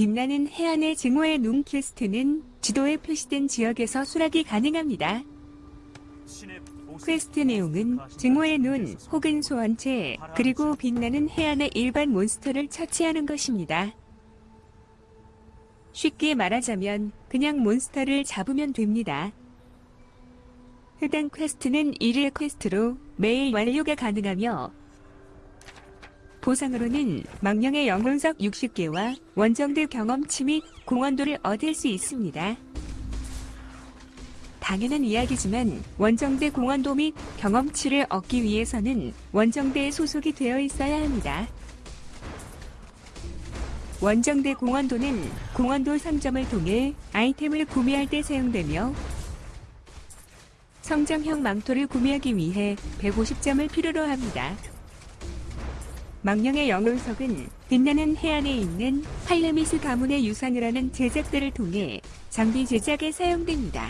빛나는 해안의 증오의 눈 퀘스트는 지도에 표시된 지역에서 수락이 가능합니다. 퀘스트 내용은 증오의 눈 혹은 소환체 그리고 빛나는 해안의 일반 몬스터를 처치하는 것입니다. 쉽게 말하자면 그냥 몬스터를 잡으면 됩니다. 해당 퀘스트는 1일 퀘스트로 매일 완료가 가능하며 보상으로는 망령의 영혼석 60개와 원정대 경험치 및 공헌도를 얻을 수 있습니다. 당연한 이야기지만 원정대 공헌도 및 경험치를 얻기 위해서는 원정대에 소속이 되어 있어야 합니다. 원정대 공헌도는 공헌도 상점을 통해 아이템을 구매할 때 사용되며 성장형 망토를 구매하기 위해 150점을 필요로 합니다. 망령의 영혼석은 빛나는 해안에 있는 팔레미스 가문의 유산을 하는 제작들을 통해 장비 제작에 사용됩니다.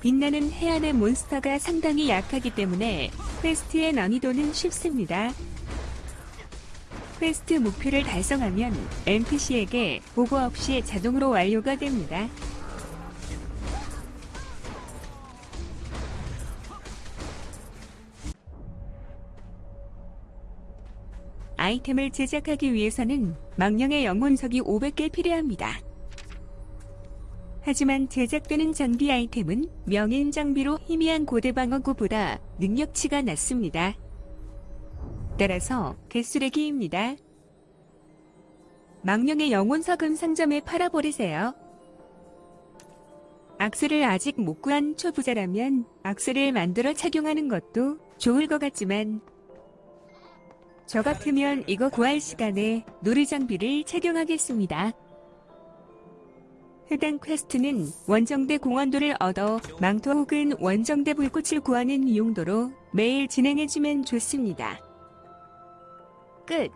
빛나는 해안의 몬스터가 상당히 약하기 때문에 퀘스트의 난이도는 쉽습니다. 퀘스트 목표를 달성하면 NPC에게 보고 없이 자동으로 완료가 됩니다. 아이템을 제작하기 위해서는 망령의 영혼석이 500개 필요합니다. 하지만 제작되는 장비 아이템은 명인 장비로 희미한 고대 방어구보다 능력치가 낮습니다. 따라서 개수레기입니다. 망령의 영혼석은 상점에 팔아버리세요. 악스를 아직 못 구한 초보자라면 악스를 만들어 착용하는 것도 좋을 것 같지만 저 같으면 이거 구할 시간에 놀이 장비를 착용하겠습니다. 해당 퀘스트는 원정대 공헌도를 얻어 망토 혹은 원정대 불꽃을 구하는 용도로 매일 진행해주면 좋습니다. 끝